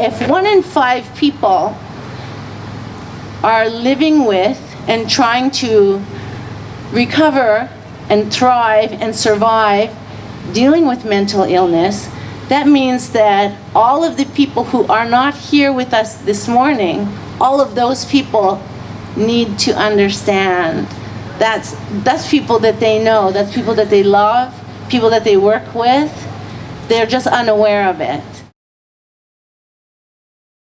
if one in five people are living with and trying to recover and thrive and survive dealing with mental illness, that means that all of the people who are not here with us this morning, all of those people need to understand. That's, that's people that they know, that's people that they love, people that they work with. They're just unaware of it.